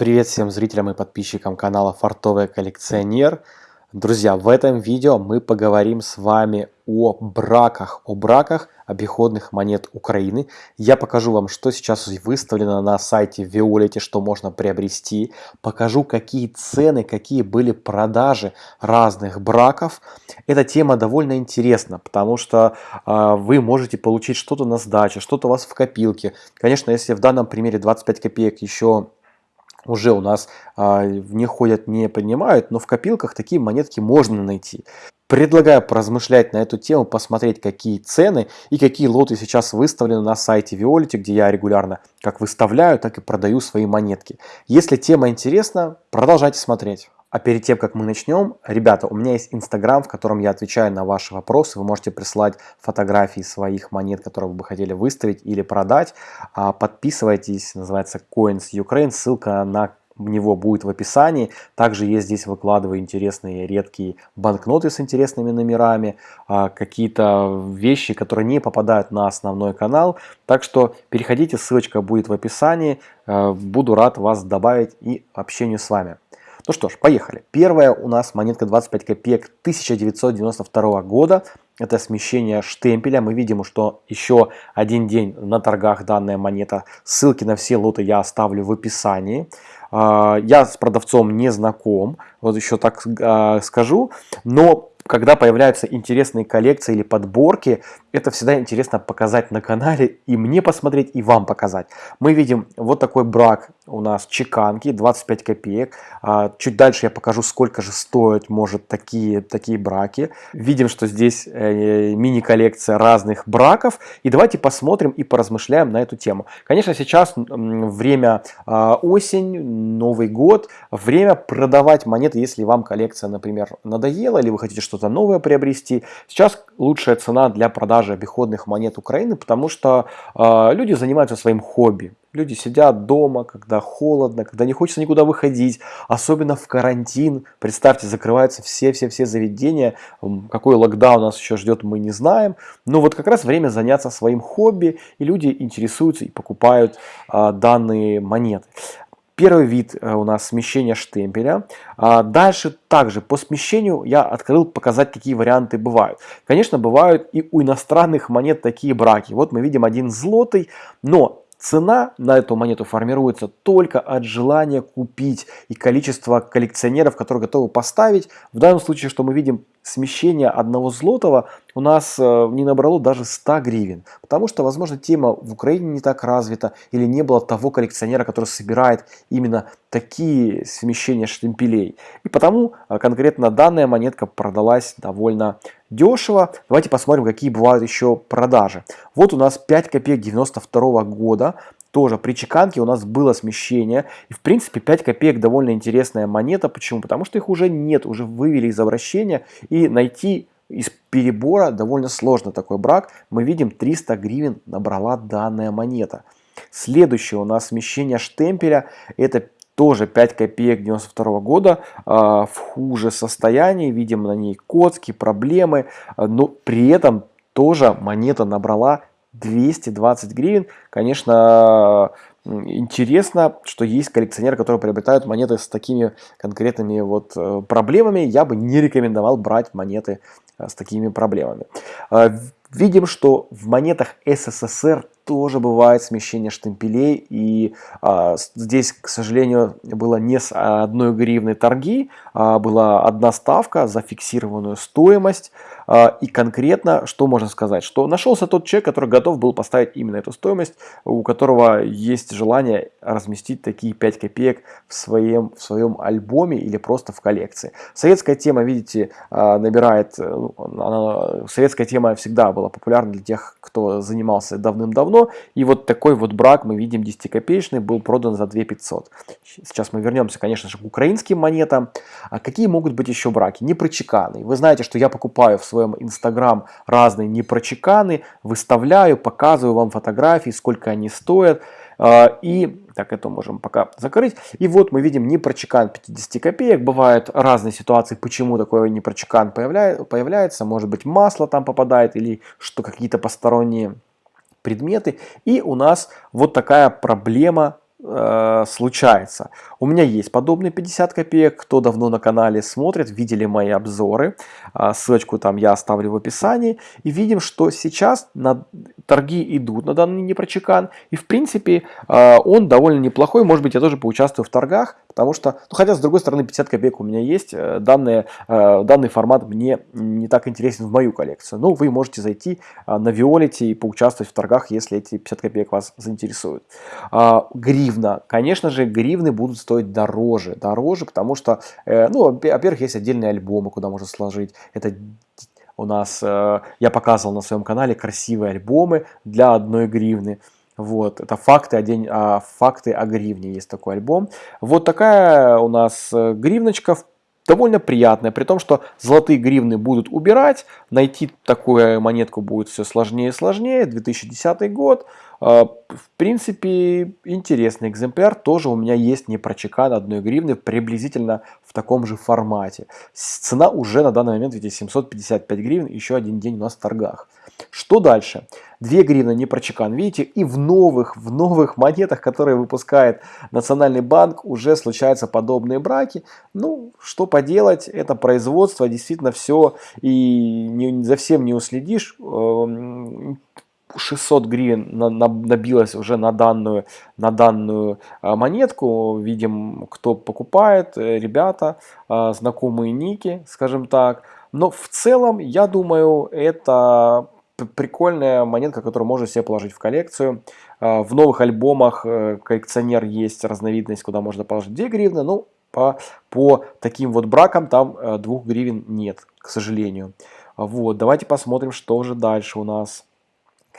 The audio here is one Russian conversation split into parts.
Привет всем зрителям и подписчикам канала Фартовый коллекционер. Друзья, в этом видео мы поговорим с вами о браках, о браках обиходных монет Украины. Я покажу вам, что сейчас выставлено на сайте Виолете, что можно приобрести. Покажу, какие цены, какие были продажи разных браков. Эта тема довольно интересна, потому что э, вы можете получить что-то на сдаче, что-то у вас в копилке. Конечно, если в данном примере 25 копеек еще уже у нас а, в них ходят, не принимают, но в копилках такие монетки можно найти. Предлагаю поразмышлять на эту тему, посмотреть, какие цены и какие лоты сейчас выставлены на сайте Violet, где я регулярно как выставляю, так и продаю свои монетки. Если тема интересна, продолжайте смотреть. А перед тем, как мы начнем, ребята, у меня есть Инстаграм, в котором я отвечаю на ваши вопросы. Вы можете прислать фотографии своих монет, которые вы бы хотели выставить или продать. А, подписывайтесь, называется Coins Ukraine, ссылка на него будет в описании. Также есть здесь выкладываю интересные редкие банкноты с интересными номерами, а, какие-то вещи, которые не попадают на основной канал. Так что переходите, ссылочка будет в описании. А, буду рад вас добавить и общению с вами. Ну что ж, поехали. Первая у нас монетка 25 копеек 1992 года. Это смещение штемпеля. Мы видим, что еще один день на торгах данная монета. Ссылки на все лоты я оставлю в описании. А, я с продавцом не знаком, вот еще так а, скажу, но когда появляются интересные коллекции или подборки, это всегда интересно показать на канале и мне посмотреть, и вам показать. Мы видим вот такой брак у нас чеканки, 25 копеек. А, чуть дальше я покажу, сколько же стоят может такие, такие браки. Видим, что здесь э, мини-коллекция разных браков. И давайте посмотрим и поразмышляем на эту тему. Конечно, сейчас время а, осень, Новый год, время продавать монеты, если вам коллекция, например, надоела, или вы хотите что-то новое приобрести. Сейчас лучшая цена для продажи обиходных монет Украины, потому что э, люди занимаются своим хобби. Люди сидят дома, когда холодно, когда не хочется никуда выходить, особенно в карантин. Представьте, закрываются все-все-все заведения. Какой локдаун нас еще ждет, мы не знаем. Но вот как раз время заняться своим хобби, и люди интересуются и покупают а, данные монеты. Первый вид э, у нас смещение штемпеля. А дальше также по смещению я открыл показать, какие варианты бывают. Конечно, бывают и у иностранных монет такие браки. Вот мы видим один злотый, но Цена на эту монету формируется только от желания купить и количества коллекционеров, которые готовы поставить. В данном случае, что мы видим, смещение одного злотого у нас э, не набрало даже 100 гривен. Потому что, возможно, тема в Украине не так развита или не было того коллекционера, который собирает именно такие смещения штемпелей. И потому э, конкретно данная монетка продалась довольно дешево. Давайте посмотрим, какие бывают еще продажи. Вот у нас 5 копеек 92 года тоже при чеканке у нас было смещение. И в принципе 5 копеек довольно интересная монета. Почему? Потому что их уже нет, уже вывели из обращения. И найти из перебора довольно сложно такой брак. Мы видим 300 гривен набрала данная монета. Следующее у нас смещение штемпеля. Это тоже 5 копеек 92 года э, в хуже состоянии. Видим на ней коцки, проблемы. Но при этом тоже монета набрала 220 гривен. Конечно, интересно, что есть коллекционеры, которые приобретают монеты с такими конкретными вот э, проблемами. Я бы не рекомендовал брать монеты э, с такими проблемами. Э, видим, что в монетах СССР тоже бывает смещение штемпелей. И а, здесь, к сожалению, было не с одной гривны торги, а была одна ставка за фиксированную стоимость. А, и конкретно, что можно сказать? Что нашелся тот человек, который готов был поставить именно эту стоимость, у которого есть желание разместить такие 5 копеек в своем, в своем альбоме или просто в коллекции. Советская тема, видите, а, набирает... Ну, она, советская тема всегда была популярна для тех, кто занимался давным-давно и вот такой вот брак мы видим 10-копеечный был продан за 2 500. Сейчас мы вернемся, конечно же, к украинским монетам. А какие могут быть еще браки? Непрочеканы. Вы знаете, что я покупаю в своем инстаграм разные непрочеканы, выставляю, показываю вам фотографии, сколько они стоят. А, и так это можем пока закрыть. И вот мы видим непрочекан 50 копеек. Бывают разные ситуации, почему такой непрочекан появляется. Может быть масло там попадает или что какие-то посторонние предметы. И у нас вот такая проблема э, случается. У меня есть подобные 50 копеек, кто давно на канале смотрит, видели мои обзоры, э, ссылочку там я оставлю в описании, и видим, что сейчас на торги идут на данный непрочекан, и в принципе э, он довольно неплохой, может быть я тоже поучаствую в торгах, потому что, ну хотя с другой стороны 50 копеек у меня есть, э, данные, э, данный формат мне не так интересен в мою коллекцию, но вы можете зайти э, на Виолите и поучаствовать в торгах, если эти 50 копеек вас заинтересуют. Э, гривна, конечно же гривны будут стоить дороже, дороже, потому что, э, ну во-первых есть отдельные альбомы, куда можно сложить, это у нас, э, я показывал на своем канале красивые альбомы для одной гривны. Вот, это факты о, день, а, факты о гривне, есть такой альбом. Вот такая у нас э, гривночка, довольно приятная, при том, что золотые гривны будут убирать, найти такую монетку будет все сложнее и сложнее, 2010 год. А, в принципе, интересный экземпляр, тоже у меня есть не прочекан одной гривны, приблизительно в таком же формате. Цена уже на данный момент, видите, 755 гривен, еще один день у нас в торгах. Что дальше? 2 гривны не прочекан. Видите, и в новых, в новых монетах, которые выпускает Национальный банк, уже случаются подобные браки. Ну, что поделать, это производство, действительно все, и не, за всем не уследишь. 600 эм, гривен набилось уже на данную, на данную а, монетку. Видим, кто покупает, э, ребята, а, знакомые ники, скажем так. Но в целом, я думаю, это прикольная монетка, которую можно себе положить в коллекцию. А, в новых альбомах э, коллекционер есть разновидность, куда можно положить 2 гривны. Ну, по, по таким вот бракам там 2 э, гривен нет, к сожалению. Вот, давайте посмотрим, что же дальше у нас.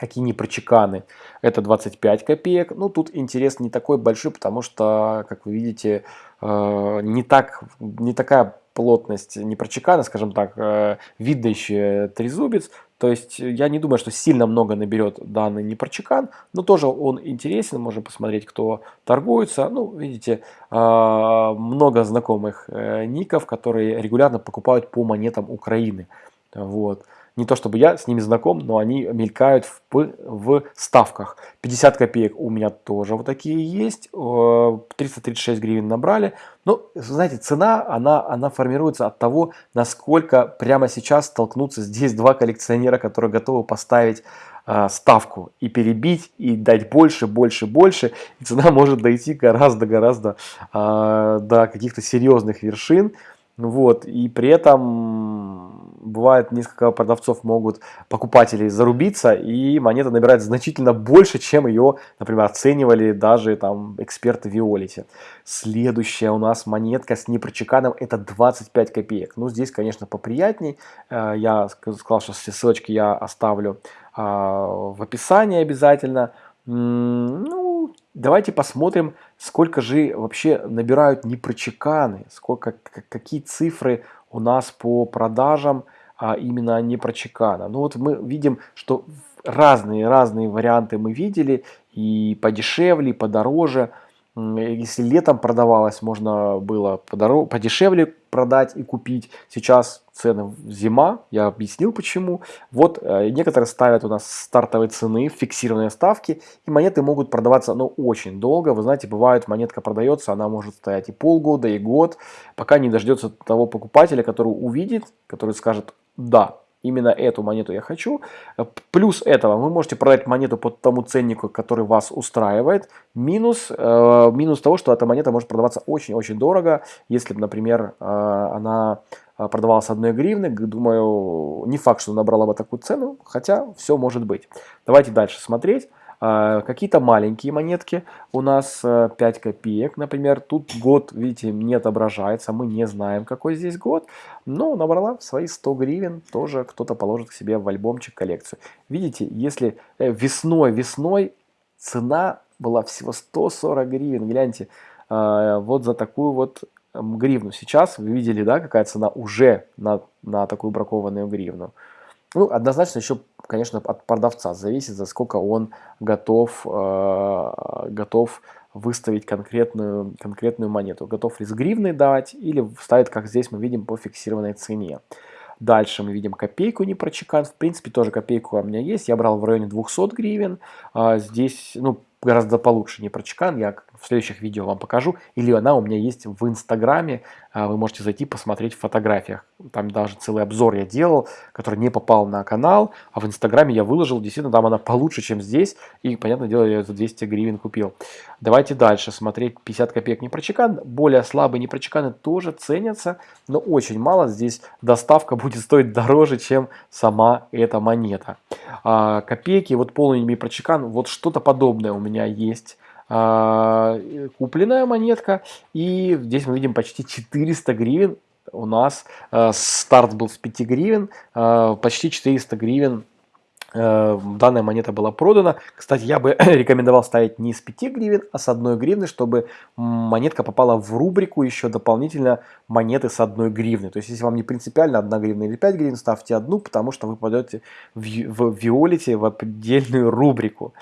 Какие непрочеканы. Это 25 копеек. Ну, тут интерес не такой большой, потому что, как вы видите, э, не, так, не такая плотность непрочекана, скажем так, видно еще трезубец, то есть э, я не думаю, что сильно много наберет данный непрочекан, но тоже он интересен, можно посмотреть, кто торгуется. Ну, видите, много знакомых э, ников, которые регулярно покупают по монетам Украины. Вот. Не то чтобы я с ними знаком, но они мелькают в, в ставках. 50 копеек у меня тоже вот такие есть. 336 гривен набрали. Но, знаете, цена, она, она формируется от того, насколько прямо сейчас столкнутся здесь два коллекционера, которые готовы поставить э, ставку и перебить, и дать больше, больше, больше. И цена может дойти гораздо-гораздо э, до каких-то серьезных вершин. Вот, и при этом бывает несколько продавцов могут, покупателей зарубиться, и монета набирает значительно больше, чем ее, например, оценивали даже там эксперты Виолити. Следующая у нас монетка с непрочеканом, это 25 копеек. Ну, здесь, конечно, поприятней. Э, я сказал, что все ссылочки я оставлю а, в описании обязательно. Ну, давайте посмотрим, сколько же вообще набирают непрочеканы, сколько, какие цифры у нас по продажам а именно непрочекана. Ну вот мы видим, что разные-разные варианты мы видели, и подешевле, и подороже. Если летом продавалось, можно было подороже, подешевле продать и купить. Сейчас цены зима, я объяснил почему. Вот э, некоторые ставят у нас стартовые цены, фиксированные ставки, и монеты могут продаваться ну, очень долго. Вы знаете, бывает монетка продается, она может стоять и полгода, и год, пока не дождется того покупателя, который увидит, который скажет, да, именно эту монету я хочу. Плюс этого вы можете продать монету по тому ценнику, который вас устраивает. Минус, э, минус того, что эта монета может продаваться очень-очень дорого. Если, например, э, она продавалась одной гривны, думаю, не факт, что набрала бы такую цену, хотя все может быть. Давайте дальше смотреть. А, какие-то маленькие монетки, у нас 5 э, копеек, например, тут год, видите, не отображается, мы не знаем, какой здесь год, но набрала свои 100 гривен, тоже кто-то положит к себе в альбомчик коллекцию. Видите, если э, весной, весной цена была всего 140 гривен, гляньте, а, вот за такую вот гривну. Сейчас вы видели, да, какая цена уже на, на такую бракованную гривну. Ну, однозначно еще, конечно, от продавца зависит, за сколько он готов, э, готов выставить конкретную, конкретную монету. Готов ли с гривной дать или ставит, как здесь мы видим, по фиксированной цене. Дальше мы видим копейку не прочекан. В принципе, тоже копейку у меня есть. Я брал в районе 200 гривен. А здесь, ну, гораздо получше не прочекан. Я в следующих видео вам покажу, или она у меня есть в Инстаграме, а, вы можете зайти посмотреть в фотографиях. Там даже целый обзор я делал, который не попал на канал, а в Инстаграме я выложил, действительно, там она получше, чем здесь, и, понятное дело, я ее за 200 гривен купил. Давайте дальше смотреть. 50 копеек непрочекан, более слабые непрочеканы тоже ценятся, но очень мало, здесь доставка будет стоить дороже, чем сама эта монета. А, копейки, вот полный непрочекан, вот что-то подобное у меня есть. А, купленная монетка. И здесь мы видим почти 400 гривен. У нас а, старт был с 5 гривен, а, почти 400 гривен данная монета была продана. Кстати, я бы рекомендовал ставить не с 5 гривен, а с 1 гривны, чтобы монетка попала в рубрику еще дополнительно монеты с 1 гривны. То есть, если вам не принципиально 1 гривна или 5 гривен, ставьте одну, потому что вы попадете в, в Виолите в отдельную рубрику.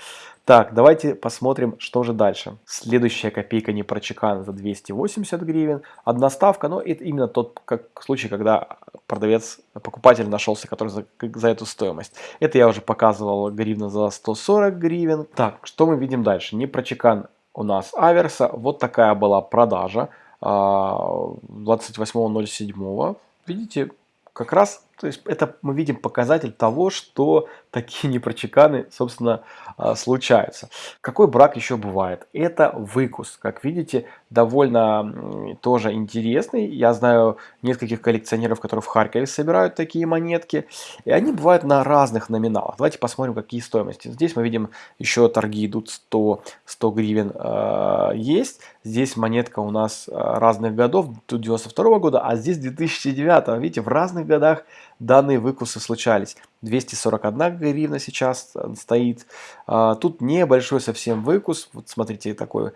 Так, давайте посмотрим, что же дальше. Следующая копейка не прочекана за 280 гривен. Одна ставка, но это именно тот как, случай, когда продавец, покупатель нашелся, который за, за эту стоимость. Это я уже показывал гривна за 140 гривен. Так, что мы видим дальше? Не прочекан у нас аверса. Вот такая была продажа 28.07. А, Видите, как раз то есть это мы видим показатель того, что такие непрочеканы, собственно, а, случаются. Какой брак еще бывает? Это выкус. Как видите, довольно тоже интересный. Я знаю нескольких коллекционеров, которые в Харькове собирают такие монетки. И они бывают на разных номиналах. Давайте посмотрим, какие стоимости. Здесь мы видим, еще торги идут 100, 100 гривен э, есть. Здесь монетка у нас разных годов, тут 92 года, а здесь 2009. Видите, в разных годах данные выкусы случались. 241 гривна сейчас стоит. А, тут небольшой совсем выкус. Вот смотрите, такой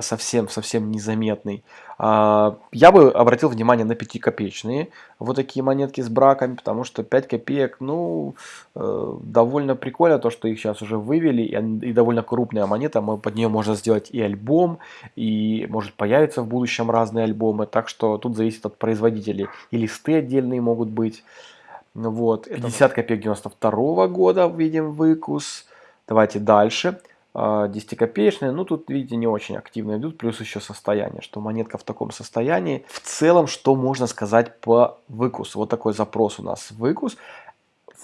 совсем-совсем э, незаметный. А, я бы обратил внимание на 5-копеечные вот такие монетки с браками, потому что 5 копеек, ну, э, довольно прикольно то, что их сейчас уже вывели, и довольно крупная монета, под нее можно сделать и альбом, и может появиться в будущем разные альбомы, так что тут зависит от производителей. И листы отдельные могут быть. Ну вот, 50 копеек 92 года видим выкус. Давайте дальше. 10-копеечные, а, ну тут, видите, не очень активно идут, плюс еще состояние, что монетка в таком состоянии. В целом, что можно сказать по выкусу? Вот такой запрос у нас выкус.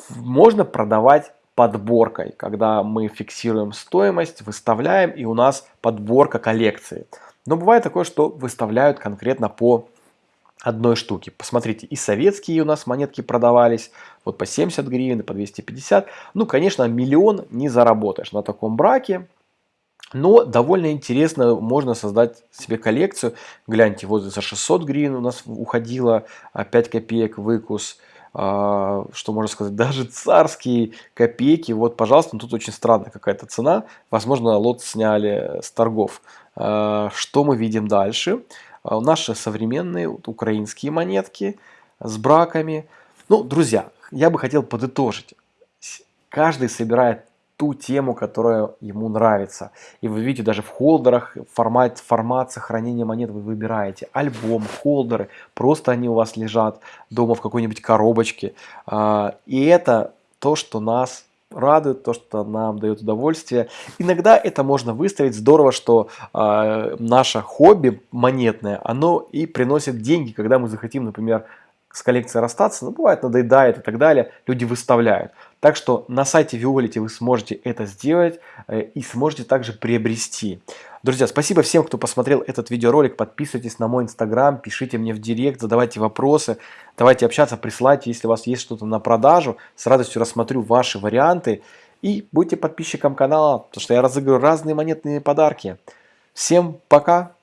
Можно продавать подборкой, когда мы фиксируем стоимость, выставляем, и у нас подборка коллекции. Но бывает такое, что выставляют конкретно по одной штуки. Посмотрите, и советские у нас монетки продавались, вот по 70 гривен, и по 250. Ну, конечно, миллион не заработаешь на таком браке, но довольно интересно, можно создать себе коллекцию. Гляньте, вот за 600 гривен у нас уходило 5 а, копеек выкус. А, что можно сказать, даже царские копейки. Вот, пожалуйста, тут очень странная какая-то цена. Возможно, лот сняли с торгов. А, что мы видим дальше? А, наши современные украинские монетки с браками. Ну, друзья, я бы хотел подытожить. Каждый собирает ту тему, которая ему нравится. И вы видите, даже в холдерах формат, формат сохранения монет вы выбираете. Альбом, холдеры, просто они у вас лежат дома в какой-нибудь коробочке. А, и это то, что нас радует, то, что нам дает удовольствие. Иногда это можно выставить. Здорово, что э, наше хобби монетное, оно и приносит деньги, когда мы захотим, например, с коллекцией расстаться, ну, бывает, надоедает и так далее, люди выставляют. Так что на сайте Violet вы сможете это сделать э, и сможете также приобрести. Друзья, спасибо всем, кто посмотрел этот видеоролик. Подписывайтесь на мой инстаграм, пишите мне в директ, задавайте вопросы. Давайте общаться, присылайте, если у вас есть что-то на продажу. С радостью рассмотрю ваши варианты. И будьте подписчиком канала, потому что я разыгрываю разные монетные подарки. Всем пока!